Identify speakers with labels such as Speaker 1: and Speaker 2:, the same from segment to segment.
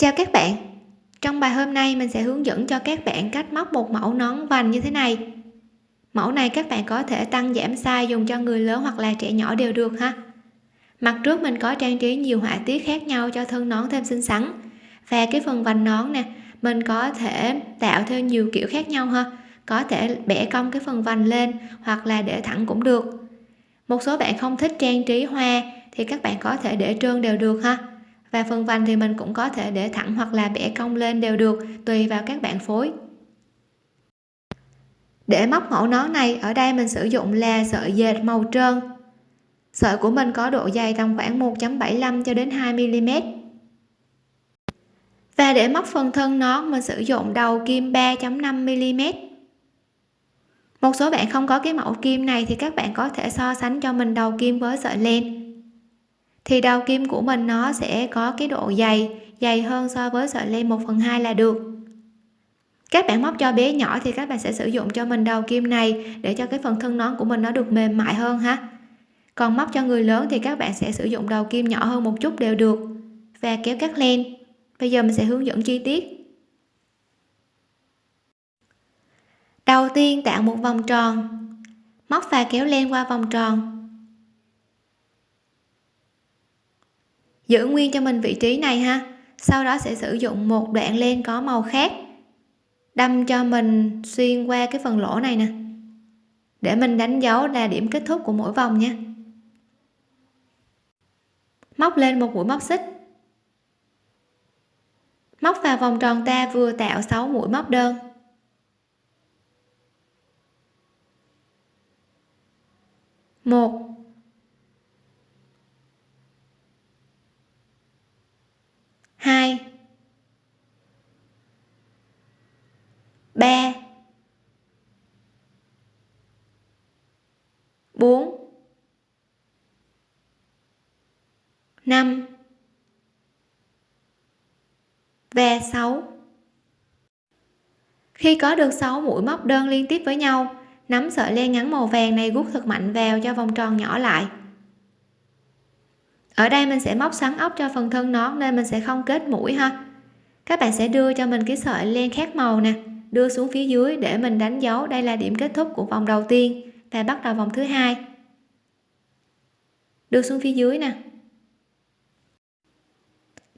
Speaker 1: chào các bạn. Trong bài hôm nay, mình sẽ hướng dẫn cho các bạn cách móc một mẫu nón vành như thế này. Mẫu này các bạn có thể tăng giảm size dùng cho người lớn hoặc là trẻ nhỏ đều được ha. Mặt trước mình có trang trí nhiều họa tiết khác nhau cho thân nón thêm xinh xắn. Và cái phần vành nón nè, mình có thể tạo theo nhiều kiểu khác nhau ha. Có thể bẻ cong cái phần vành lên hoặc là để thẳng cũng được. Một số bạn không thích trang trí hoa thì các bạn có thể để trơn đều được ha và phần vành thì mình cũng có thể để thẳng hoặc là bẻ cong lên đều được, tùy vào các bạn phối. Để móc mẫu nón này, ở đây mình sử dụng là sợi dệt màu trơn. Sợi của mình có độ dày tầm khoảng 1.75 cho đến 2 mm và để móc phần thân nón, mình sử dụng đầu kim 3.5 mm một số bạn không có cái mẫu kim này thì các bạn có thể so sánh cho mình đầu kim với sợi len thì đầu kim của mình nó sẽ có cái độ dày dày hơn so với sợi len 1 phần 2 là được. Các bạn móc cho bé nhỏ thì các bạn sẽ sử dụng cho mình đầu kim này để cho cái phần thân nón của mình nó được mềm mại hơn ha. Còn móc cho người lớn thì các bạn sẽ sử dụng đầu kim nhỏ hơn một chút đều được và kéo cắt len. Bây giờ mình sẽ hướng dẫn chi tiết. Đầu tiên tạo một vòng tròn. Móc và kéo len qua vòng tròn. Giữ nguyên cho mình vị trí này ha. Sau đó sẽ sử dụng một đoạn len có màu khác. Đâm cho mình xuyên qua cái phần lỗ này nè. Để mình đánh dấu là điểm kết thúc của mỗi vòng nha. Móc lên một mũi móc xích. Móc vào vòng tròn ta vừa tạo 6 mũi móc đơn. Một hai. Ba. Bốn. Năm. Và 6 khi có được 6 mũi móc đơn liên tiếp với nhau, nắm sợi len ngắn màu vàng này gút thật mạnh vào cho vòng tròn nhỏ lại ở đây mình sẽ móc xoắn ốc cho phần thân nón nên mình sẽ không kết mũi ha. Các bạn sẽ đưa cho mình cái sợi len khác màu nè, đưa xuống phía dưới để mình đánh dấu đây là điểm kết thúc của vòng đầu tiên. Và bắt đầu vòng thứ hai. Đưa xuống phía dưới nè.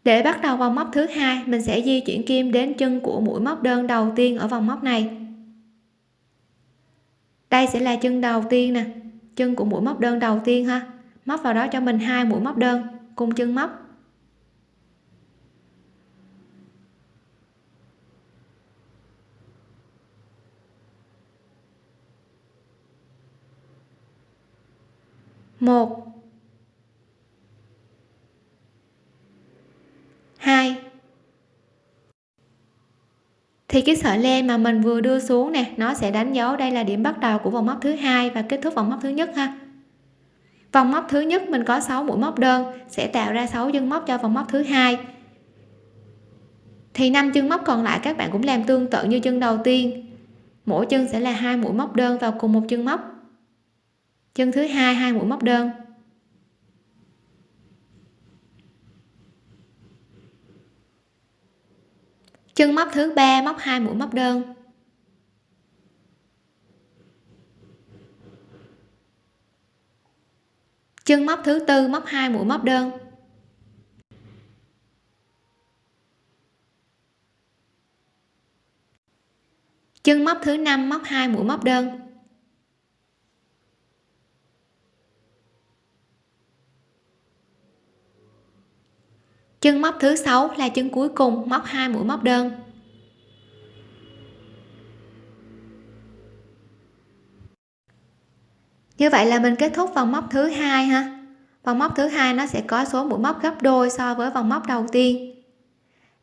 Speaker 1: Để bắt đầu vòng móc thứ hai, mình sẽ di chuyển kim đến chân của mũi móc đơn đầu tiên ở vòng móc này. Đây sẽ là chân đầu tiên nè, chân của mũi móc đơn đầu tiên ha móc vào đó cho mình hai mũi móc đơn, cùng chân móc. Một. Hai. Thì cái sợi len mà mình vừa đưa xuống nè, nó sẽ đánh dấu đây là điểm bắt đầu của vòng móc thứ hai và kết thúc vòng móc thứ nhất ha vòng móc thứ nhất mình có 6 mũi móc đơn, sẽ tạo ra 6 chân móc cho vòng móc thứ hai. Thì năm chân móc còn lại các bạn cũng làm tương tự như chân đầu tiên. Mỗi chân sẽ là hai mũi móc đơn vào cùng một chân móc. Chân thứ hai hai mũi móc đơn. Chân móc thứ ba móc hai mũi móc đơn. Chân móc thứ tư, móc hai, mũi móc đơn. Chân móc thứ năm, móc hai, mũi móc đơn. Chân móc thứ sáu là chân cuối cùng, móc hai, mũi móc đơn. Như vậy là mình kết thúc vòng móc thứ hai ha. Vòng móc thứ hai nó sẽ có số mũi móc gấp đôi so với vòng móc đầu tiên.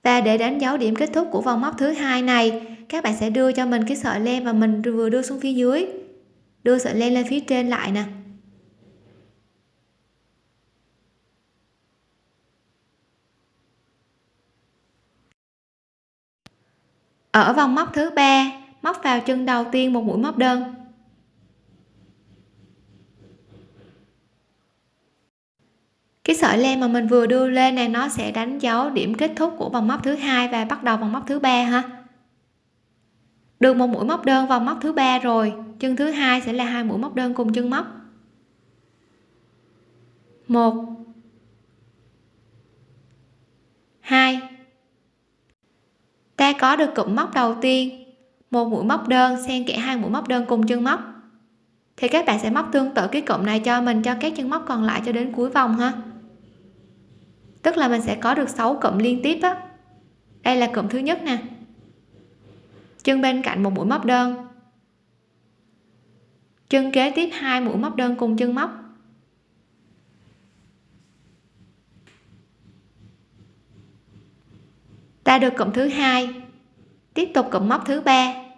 Speaker 1: Và để đánh dấu điểm kết thúc của vòng móc thứ hai này, các bạn sẽ đưa cho mình cái sợi len và mình vừa đưa xuống phía dưới. Đưa sợi len lên phía trên lại nè. Ở vòng móc thứ ba, móc vào chân đầu tiên một mũi móc đơn. Cái sợi len mà mình vừa đưa lên này, nó sẽ đánh dấu điểm kết thúc của vòng móc thứ hai và bắt đầu vòng móc thứ ba ha. Được một mũi móc đơn vào móc thứ ba rồi, chân thứ hai sẽ là hai mũi móc đơn cùng chân móc. Một. Hai. Ta có được cụm móc đầu tiên, một mũi móc đơn xen kẽ hai mũi móc đơn cùng chân móc. Thì các bạn sẽ móc tương tự cái cụm này cho mình, cho các chân móc còn lại cho đến cuối vòng ha tức là mình sẽ có được 6 cụm liên tiếp á. Đây là cụm thứ nhất nè. Chân bên cạnh một mũi móc đơn. Chân kế tiếp hai mũi móc đơn cùng chân móc. Ta được cụm thứ hai. Tiếp tục cụm móc thứ ba.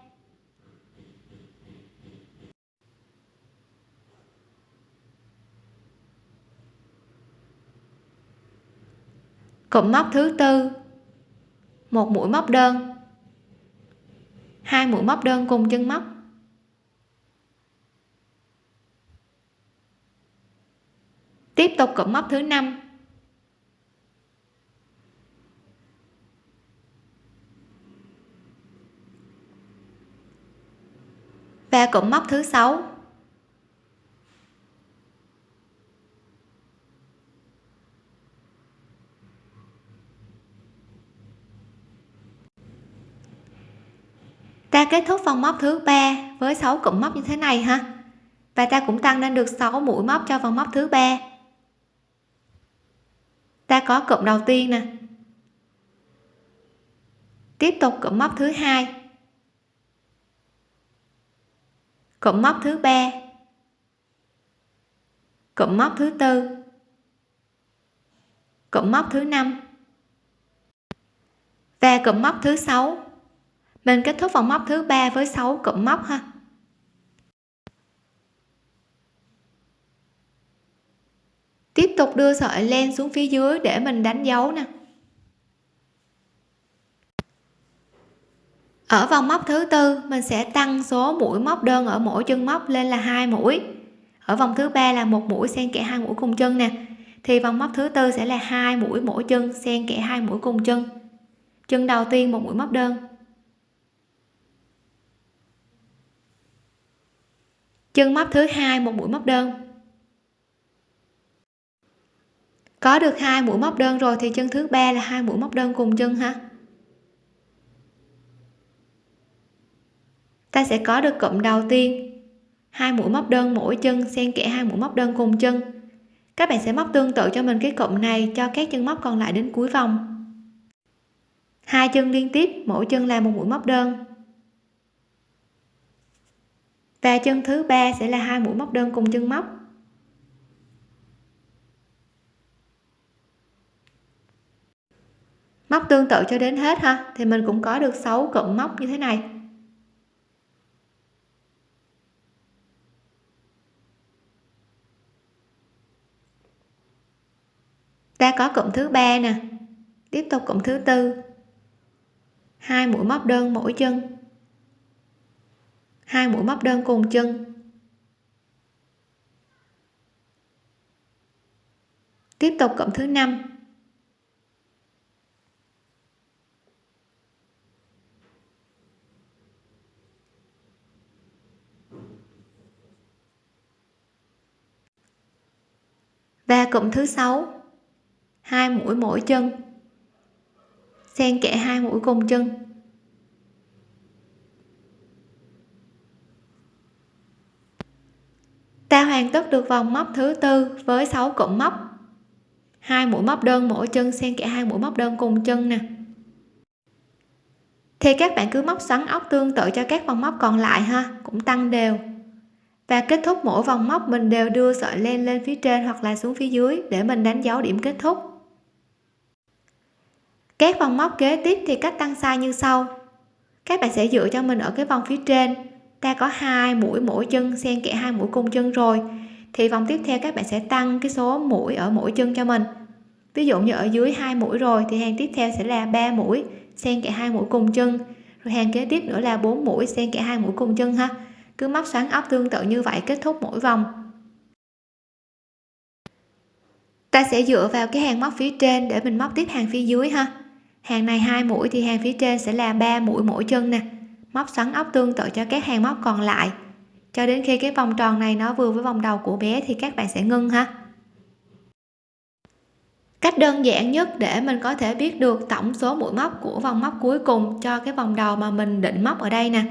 Speaker 1: Cụm móc thứ tư. Một mũi móc đơn. Hai mũi móc đơn cùng chân móc. Tiếp tục cụm móc thứ năm. Và cụm móc thứ sáu. Ta kết thúc vòng móc thứ ba với 6 cụm móc như thế này ha. Và ta cũng tăng lên được 6 mũi móc cho vòng móc thứ ba. Ta có cụm đầu tiên nè. Tiếp tục cụm móc thứ hai. Cụm móc thứ ba. Cụm móc thứ tư. Cụm móc thứ năm. Và cụm móc thứ sáu mình kết thúc vòng móc thứ ba với 6 cụm móc ha. Tiếp tục đưa sợi len xuống phía dưới để mình đánh dấu nè. Ở vòng móc thứ tư, mình sẽ tăng số mũi móc đơn ở mỗi chân móc lên là hai mũi. Ở vòng thứ ba là một mũi xen kẽ hai mũi cùng chân nè. Thì vòng móc thứ tư sẽ là hai mũi mỗi chân xen kẽ hai mũi cùng chân. Chân đầu tiên một mũi móc đơn. Chân móc thứ hai, một mũi móc đơn. Có được hai mũi móc đơn rồi thì chân thứ ba là hai mũi móc đơn cùng chân ha. Ta sẽ có được cụm đầu tiên. Hai mũi móc đơn mỗi chân, xen kẽ hai mũi móc đơn cùng chân. Các bạn sẽ móc tương tự cho mình cái cụm này cho các chân móc còn lại đến cuối vòng. Hai chân liên tiếp, mỗi chân là một mũi móc đơn và chân thứ ba sẽ là hai mũi móc đơn cùng chân móc. Móc tương tự cho đến hết ha, thì mình cũng có được 6 cụm móc như thế này. Ta có cụm thứ ba nè, tiếp tục cụm thứ tư. Hai mũi móc đơn mỗi chân hai mũi móc đơn cùng chân. Tiếp tục cộng thứ năm. Và cụm thứ sáu. Hai mũi mỗi chân. Xen kẽ hai mũi cùng chân. Ta hoàn tất được vòng móc thứ tư với 6 cụm móc. Hai mũi móc đơn mỗi chân, xen kẽ hai mũi móc đơn cùng chân nè. Thì các bạn cứ móc xoắn ốc tương tự cho các vòng móc còn lại ha, cũng tăng đều. Và kết thúc mỗi vòng móc, mình đều đưa sợi len lên phía trên hoặc là xuống phía dưới để mình đánh dấu điểm kết thúc. Các vòng móc kế tiếp thì cách tăng size như sau. Các bạn sẽ dựa cho mình ở cái vòng phía trên ta có hai mũi mỗi chân, xen kẽ hai mũi cùng chân rồi. Thì vòng tiếp theo các bạn sẽ tăng cái số mũi ở mỗi chân cho mình. Ví dụ như ở dưới hai mũi rồi, thì hàng tiếp theo sẽ là ba mũi, xen kẽ hai mũi cùng chân. Rồi hàng kế tiếp nữa là bốn mũi, xen kẽ hai mũi cùng chân ha. Cứ móc xoắn ốc tương tự như vậy, kết thúc mỗi vòng. Ta sẽ dựa vào cái hàng móc phía trên để mình móc tiếp hàng phía dưới ha. Hàng này hai mũi thì hàng phía trên sẽ là ba mũi mỗi chân nè móc xoắn ốc tương tự cho các hàng móc còn lại. Cho đến khi cái vòng tròn này nó vừa với vòng đầu của bé thì các bạn sẽ ngưng ha. Cách đơn giản nhất để mình có thể biết được tổng số mũi móc của vòng móc cuối cùng cho cái vòng đầu mà mình định móc ở đây nè.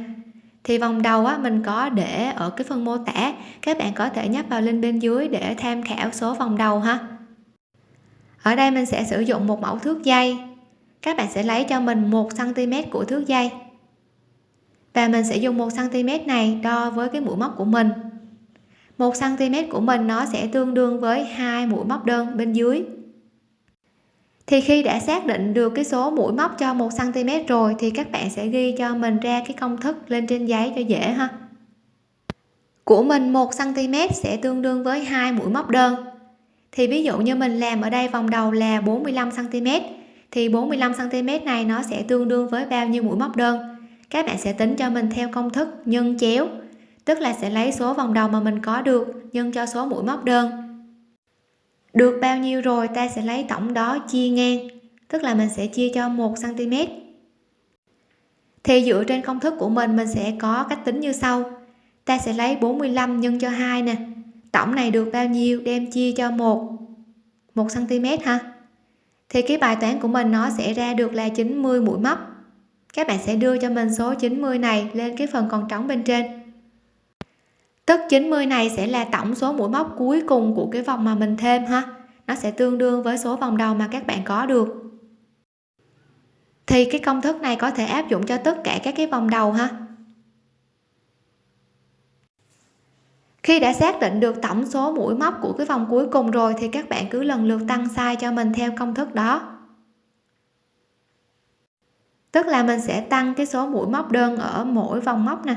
Speaker 1: Thì vòng đầu á, mình có để ở cái phần mô tả. Các bạn có thể nhấp vào link bên dưới để tham khảo số vòng đầu ha. Ở đây mình sẽ sử dụng một mẫu thước dây. Các bạn sẽ lấy cho mình một cm của thước dây và mình sẽ dùng một cm này đo với cái mũi móc của mình. Một cm của mình nó sẽ tương đương với hai mũi móc đơn bên dưới. Thì khi đã xác định được cái số mũi móc cho một cm rồi thì các bạn sẽ ghi cho mình ra cái công thức lên trên giấy cho dễ ha. Của mình một cm sẽ tương đương với hai mũi móc đơn. Thì ví dụ như mình làm ở đây vòng đầu là 45 cm thì 45 cm này nó sẽ tương đương với bao nhiêu mũi móc đơn? Các bạn sẽ tính cho mình theo công thức nhân chéo, tức là sẽ lấy số vòng đầu mà mình có được nhân cho số mũi móc đơn. Được bao nhiêu rồi ta sẽ lấy tổng đó chia ngang, tức là mình sẽ chia cho 1 cm thì dựa trên công thức của mình mình sẽ có cách tính như sau. Ta sẽ lấy 45 nhân cho 2 nè, tổng này được bao nhiêu đem chia cho 1 1 cm ha. Thì cái bài toán của mình nó sẽ ra được là 90 mũi móc các bạn sẽ đưa cho mình số 90 này lên cái phần còn trống bên trên. Tức 90 này sẽ là tổng số mũi móc cuối cùng của cái vòng mà mình thêm ha. Nó sẽ tương đương với số vòng đầu mà các bạn có được. Thì cái công thức này có thể áp dụng cho tất cả các cái vòng đầu ha. Khi đã xác định được tổng số mũi móc của cái vòng cuối cùng rồi thì các bạn cứ lần lượt tăng size cho mình theo công thức đó tức là mình sẽ tăng cái số mũi móc đơn ở mỗi vòng móc nè.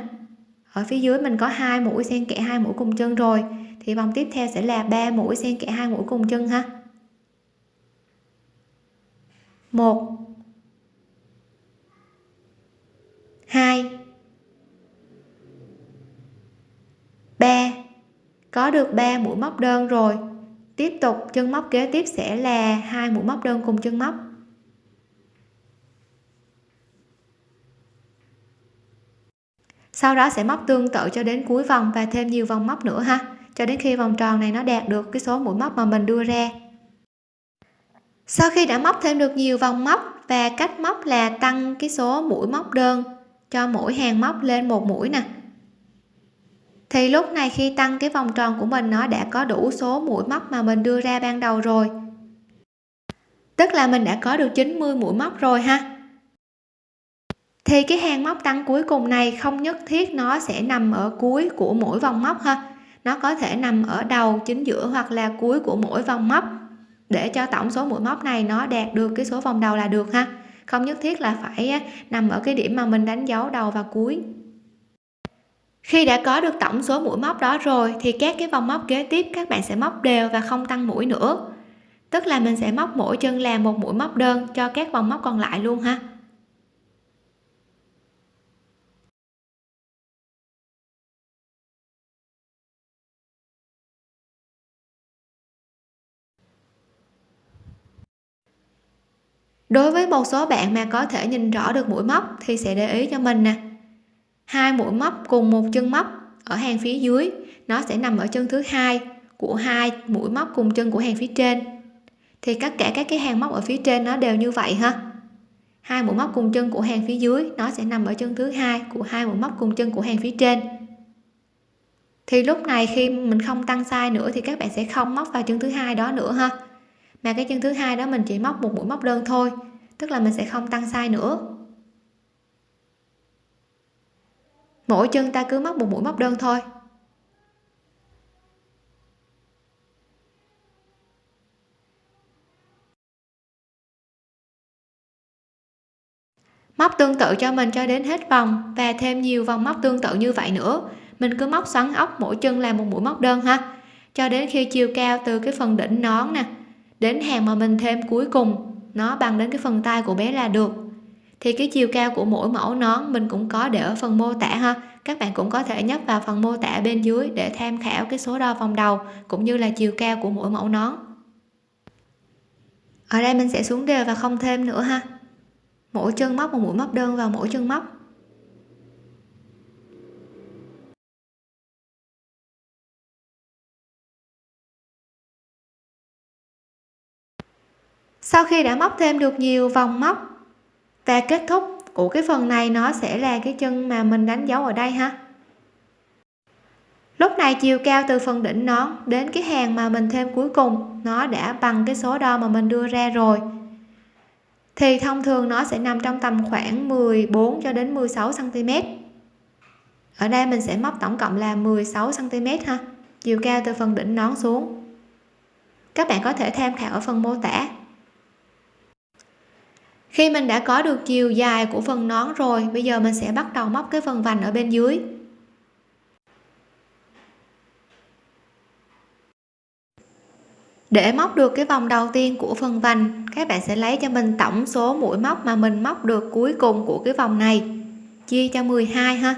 Speaker 1: Ở phía dưới mình có hai mũi xen kẽ hai mũi cùng chân rồi. Thì vòng tiếp theo sẽ là ba mũi xen kẽ hai mũi cùng chân ha. Một. Hai. Ba. Có được 3 mũi móc đơn rồi. Tiếp tục chân móc kế tiếp sẽ là hai mũi móc đơn cùng chân móc. Sau đó sẽ móc tương tự cho đến cuối vòng và thêm nhiều vòng móc nữa ha. Cho đến khi vòng tròn này nó đạt được cái số mũi móc mà mình đưa ra. Sau khi đã móc thêm được nhiều vòng móc và cách móc là tăng cái số mũi móc đơn cho mỗi hàng móc lên một mũi nè. Thì lúc này khi tăng cái vòng tròn của mình, nó đã có đủ số mũi móc mà mình đưa ra ban đầu rồi. Tức là mình đã có được 90 mũi móc rồi ha thì cái hàng móc tăng cuối cùng này không nhất thiết nó sẽ nằm ở cuối của mỗi vòng móc ha. Nó có thể nằm ở đầu, chính giữa hoặc là cuối của mỗi vòng móc. Để cho tổng số mũi móc này nó đạt được cái số vòng đầu là được ha. Không nhất thiết là phải nằm ở cái điểm mà mình đánh dấu đầu và cuối. Khi đã có được tổng số mũi móc đó rồi, thì các cái vòng móc kế tiếp các bạn sẽ móc đều và không tăng mũi nữa. Tức là mình sẽ móc mỗi chân làm một mũi móc đơn cho các vòng móc còn lại luôn ha. Đối với một số bạn mà có thể nhìn rõ được mũi móc thì sẽ để ý cho mình nè. Hai mũi móc cùng một chân móc ở hàng phía dưới, nó sẽ nằm ở chân thứ hai của hai mũi móc cùng chân của hàng phía trên. Thì tất cả các cái hàng móc ở phía trên nó đều như vậy ha. Hai mũi móc cùng chân của hàng phía dưới, nó sẽ nằm ở chân thứ hai của hai mũi móc cùng chân của hàng phía trên. Thì lúc này khi mình không tăng size nữa thì các bạn sẽ không móc vào chân thứ hai đó nữa ha mà cái chân thứ hai đó mình chỉ móc một mũi móc đơn thôi, tức là mình sẽ không tăng sai nữa. Mỗi chân ta cứ móc một mũi móc đơn thôi. Móc tương tự cho mình cho đến hết vòng và thêm nhiều vòng móc tương tự như vậy nữa. Mình cứ móc xoắn ốc mỗi chân là một mũi móc đơn ha. Cho đến khi chiều cao từ cái phần đỉnh nón nè đến hàng mà mình thêm cuối cùng, nó bằng đến cái phần tay của bé là được. Thì cái chiều cao của mỗi mẫu nón mình cũng có để ở phần mô tả ha. Các bạn cũng có thể nhấp vào phần mô tả bên dưới để tham khảo cái số đo vòng đầu, cũng như là chiều cao của mỗi mẫu nón. Ở đây mình sẽ xuống đều và không thêm nữa ha. Mỗi chân móc một mũi móc đơn vào mỗi chân móc. Sau khi đã móc thêm được nhiều vòng móc và kết thúc. Của cái phần này nó sẽ là cái chân mà mình đánh dấu ở đây ha. Lúc này chiều cao từ phần đỉnh nón đến cái hàng mà mình thêm cuối cùng, nó đã bằng cái số đo mà mình đưa ra rồi. Thì thông thường nó sẽ nằm trong tầm khoảng 14 cho đến 16 cm ở đây mình sẽ móc tổng cộng là 16 cm ha. Chiều cao từ phần đỉnh nón xuống. Các bạn có thể tham khảo ở phần mô tả khi mình đã có được chiều dài của phần nón rồi, bây giờ mình sẽ bắt đầu móc cái phần vành ở bên dưới. Để móc được cái vòng đầu tiên của phần vành, các bạn sẽ lấy cho mình tổng số mũi móc mà mình móc được cuối cùng của cái vòng này. Chia cho 12 ha.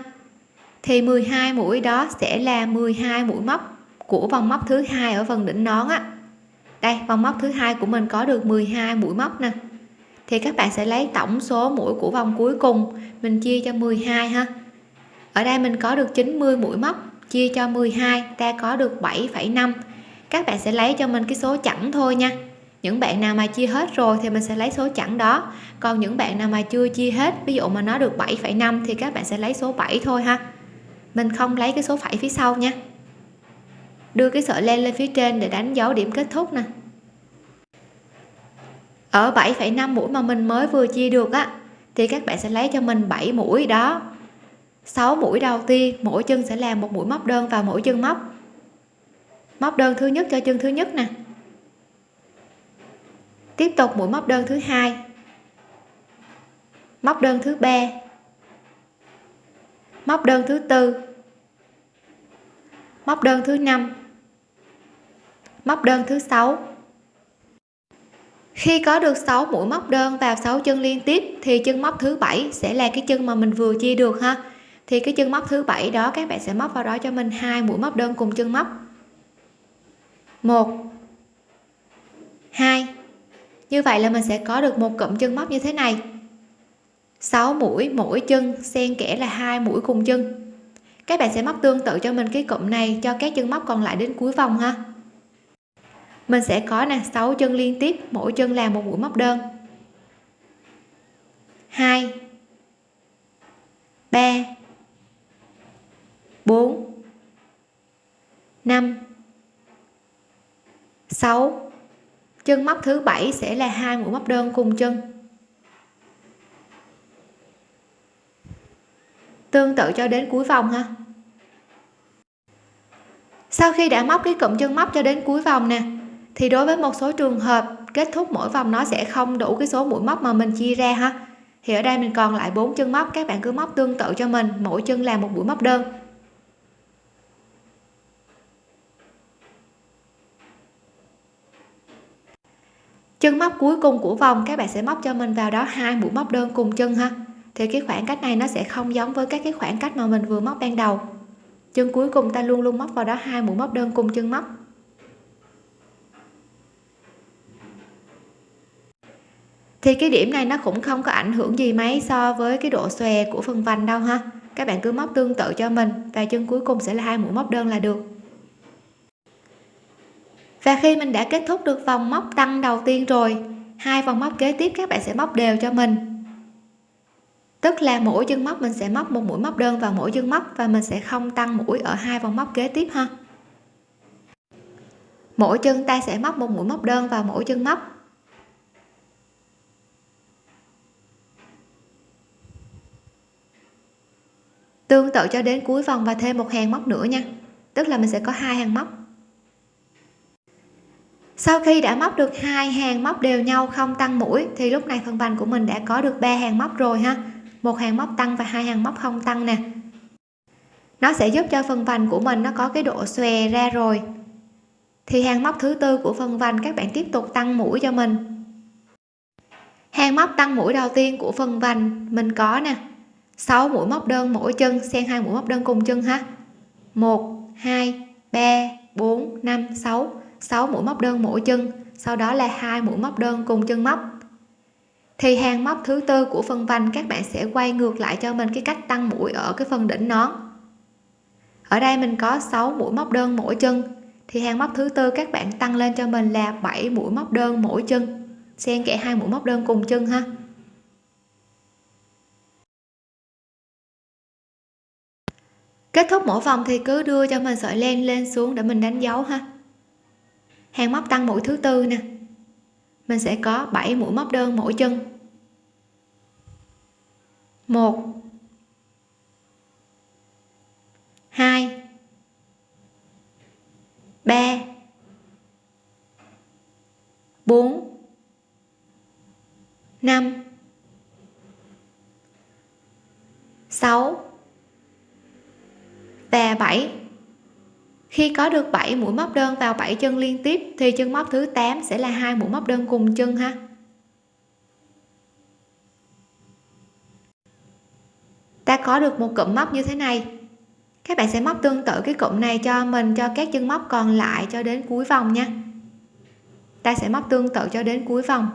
Speaker 1: Thì 12 mũi đó sẽ là 12 mũi móc của vòng móc thứ hai ở phần đỉnh nón á. Đây, vòng móc thứ hai của mình có được 12 mũi móc nè thì các bạn sẽ lấy tổng số mũi của vòng cuối cùng. Mình chia cho 12 ha. Ở đây mình có được 90 mũi móc chia cho 12 ta có được 7,5 các bạn sẽ lấy cho mình cái số chẵn thôi nha. Những bạn nào mà chia hết rồi thì mình sẽ lấy số chẵn đó. Còn những bạn nào mà chưa chia hết ví dụ mà nó được 7,5 thì các bạn sẽ lấy số 7 thôi ha. Mình không lấy cái số phẩy phía sau nha. Đưa cái sợi len lên phía trên để đánh dấu điểm kết thúc nè ở 7,5 mũi mà mình mới vừa chia được á thì các bạn sẽ lấy cho mình 7 mũi đó. 6 mũi đầu tiên mỗi chân sẽ làm một mũi móc đơn vào mỗi chân móc móc đơn thứ nhất cho chân thứ nhất nè. Tiếp tục mũi móc đơn thứ hai móc đơn thứ ba móc đơn thứ tư móc đơn thứ năm móc đơn thứ sáu khi có được 6 mũi móc đơn vào 6 chân liên tiếp, thì chân móc thứ bảy sẽ là cái chân mà mình vừa chia được ha. Thì cái chân móc thứ bảy đó, các bạn sẽ móc vào đó cho mình hai mũi móc đơn cùng chân móc. Một, hai, như vậy là mình sẽ có được một cụm chân móc như thế này. 6 mũi, mỗi chân xen kẽ là hai mũi cùng chân. Các bạn sẽ móc tương tự cho mình cái cụm này cho các chân móc còn lại đến cuối vòng ha mình sẽ có nè 6 chân liên tiếp, mỗi chân làm một mũi móc đơn. 2 3 4 5 6 chân móc thứ bảy sẽ là hai mũi móc đơn cùng chân. Tương tự cho đến cuối vòng ha. Sau khi đã móc cái cụm chân móc cho đến cuối vòng nè thì đối với một số trường hợp, kết thúc mỗi vòng nó sẽ không đủ cái số mũi móc mà mình chia ra ha. Thì ở đây mình còn lại bốn chân móc, các bạn cứ móc tương tự cho mình, mỗi chân làm một mũi móc đơn. Chân móc cuối cùng của vòng, các bạn sẽ móc cho mình vào đó hai mũi móc đơn cùng chân ha. Thì cái khoảng cách này nó sẽ không giống với các cái khoảng cách mà mình vừa móc ban đầu. Chân cuối cùng ta luôn luôn móc vào đó hai mũi móc đơn cùng chân móc. Thì cái điểm này nó cũng không có ảnh hưởng gì mấy so với cái độ xòe của phần vành đâu ha. Các bạn cứ móc tương tự cho mình và chân cuối cùng sẽ là hai mũi móc đơn là được. Và khi mình đã kết thúc được vòng móc tăng đầu tiên rồi, hai vòng móc kế tiếp các bạn sẽ móc đều cho mình. Tức là mỗi chân móc mình sẽ móc một mũi móc đơn vào mỗi chân móc và mình sẽ không tăng mũi ở hai vòng móc kế tiếp ha. Mỗi chân ta sẽ móc một mũi móc đơn vào mỗi chân móc. Tương tự cho đến cuối vòng và thêm một hàng móc nữa nha. Tức là mình sẽ có hai hàng móc. Sau khi đã móc được hai hàng móc đều nhau không tăng mũi, thì lúc này phần vành của mình đã có được ba hàng móc rồi ha. Một hàng móc tăng và hai hàng móc không tăng nè. Nó sẽ giúp cho phần vành của mình nó có cái độ xòe ra rồi. Thì hàng móc thứ tư của phần vành các bạn tiếp tục tăng mũi cho mình. Hàng móc tăng mũi đầu tiên của phần vành mình có nè. 6 mũi móc đơn mỗi chân, xen hai mũi móc đơn cùng chân ha. 1 2 3 4 5 6 6 mũi móc đơn mỗi chân, sau đó là hai mũi móc đơn cùng chân móc. Thì hàng móc thứ tư của phần vành, các bạn sẽ quay ngược lại cho mình cái cách tăng mũi ở cái phần đỉnh nón. Ở đây mình có 6 mũi móc đơn mỗi chân. Thì hàng móc thứ tư các bạn tăng lên cho mình là 7 mũi móc đơn mỗi chân, xen kẽ hai mũi móc đơn cùng chân ha. kết thúc mỗi vòng thì cứ đưa cho mình sợi len lên xuống để mình đánh dấu ha. Hàng móc tăng mũi thứ tư nè. Mình sẽ có 7 mũi móc đơn mỗi chân. 1 khi có được 7 mũi móc đơn vào 7 chân liên tiếp, thì chân móc thứ 8 sẽ là hai mũi móc đơn cùng chân ha. Ta có được một cụm móc như thế này. Các bạn sẽ móc tương tự cái cụm này cho mình, cho các chân móc còn lại cho đến cuối vòng nha. Ta sẽ móc tương tự cho đến cuối vòng.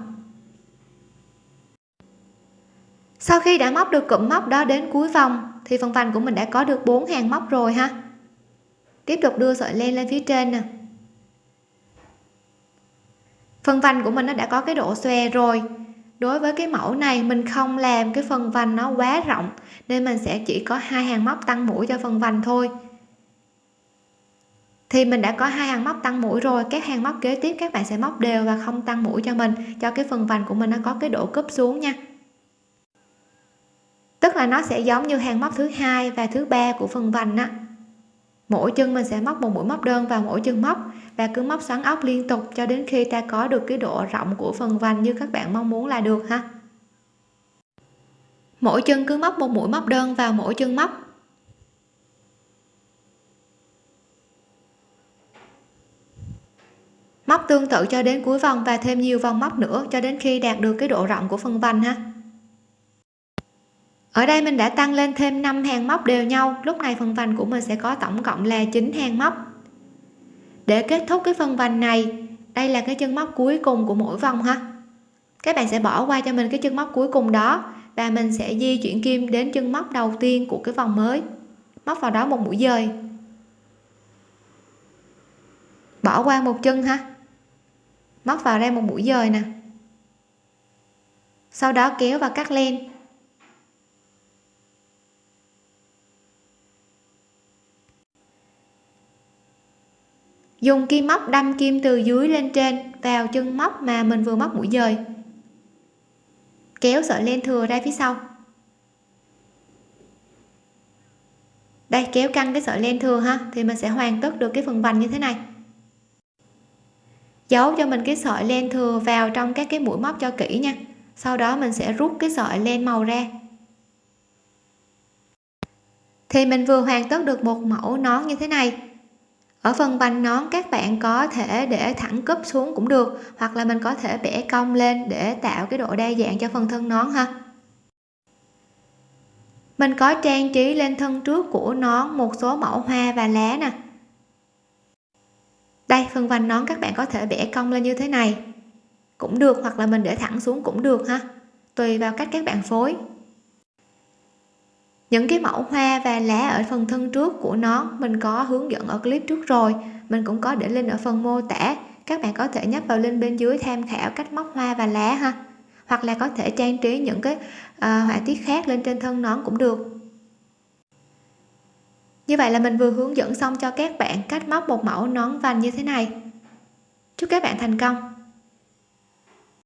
Speaker 1: Sau khi đã móc được cụm móc đó đến cuối vòng, thì phần vành của mình đã có được bốn hàng móc rồi ha tiếp tục đưa sợi len lên phía trên nè. Phần vành của mình nó đã có cái độ xòe rồi. Đối với cái mẫu này, mình không làm cái phần vành nó quá rộng, nên mình sẽ chỉ có hai hàng móc tăng mũi cho phần vành thôi. Thì mình đã có hai hàng móc tăng mũi rồi, các hàng móc kế tiếp các bạn sẽ móc đều và không tăng mũi cho mình, cho cái phần vành của mình nó có cái độ cúp xuống nha. Tức là nó sẽ giống như hàng móc thứ hai và thứ ba của phần vành á mỗi chân mình sẽ móc một mũi móc đơn vào mỗi chân móc và cứ móc xoắn ốc liên tục cho đến khi ta có được cái độ rộng của phần vành như các bạn mong muốn là được ha. Mỗi chân cứ móc một mũi móc đơn vào mỗi chân móc. Móc tương tự cho đến cuối vòng và thêm nhiều vòng móc nữa cho đến khi đạt được cái độ rộng của phần vành ha ở đây mình đã tăng lên thêm 5 hàng móc đều nhau. Lúc này phần vành của mình sẽ có tổng cộng là 9 hàng móc. Để kết thúc cái phần vành này, đây là cái chân móc cuối cùng của mỗi vòng ha. Các bạn sẽ bỏ qua cho mình cái chân móc cuối cùng đó và mình sẽ di chuyển kim đến chân móc đầu tiên của cái vòng mới. Móc vào đó một mũi dời. Bỏ qua một chân ha. Móc vào đây một mũi dời nè. Sau đó kéo và cắt len. Dùng kim móc đâm kim từ dưới lên trên, vào chân móc mà mình vừa móc mũi dời. Kéo sợi len thừa ra phía sau. Đây, kéo căng cái sợi len thừa ha, thì mình sẽ hoàn tất được cái phần vành như thế này. Giấu cho mình cái sợi len thừa vào trong các cái mũi móc cho kỹ nha. Sau đó mình sẽ rút cái sợi len màu ra. Thì mình vừa hoàn tất được một mẫu nón như thế này ở phần vành nón, các bạn có thể để thẳng cúp xuống cũng được, hoặc là mình có thể bẻ cong lên để tạo cái độ đa dạng cho phần thân nón ha. Mình có trang trí lên thân trước của nón một số mẫu hoa và lá nè. Đây phần vành nón các bạn có thể bẻ cong lên như thế này. Cũng được, hoặc là mình để thẳng xuống cũng được ha. Tùy vào cách các bạn phối những cái mẫu hoa và lá ở phần thân trước của nó mình có hướng dẫn ở clip trước rồi. Mình cũng có để link ở phần mô tả. Các bạn có thể nhấp vào link bên dưới tham khảo cách móc hoa và lá ha. Hoặc là có thể trang trí những cái à, họa tiết khác lên trên thân nón cũng được. Như vậy là mình vừa hướng dẫn xong cho các bạn cách móc một mẫu nón vành như thế này. Chúc các bạn thành công!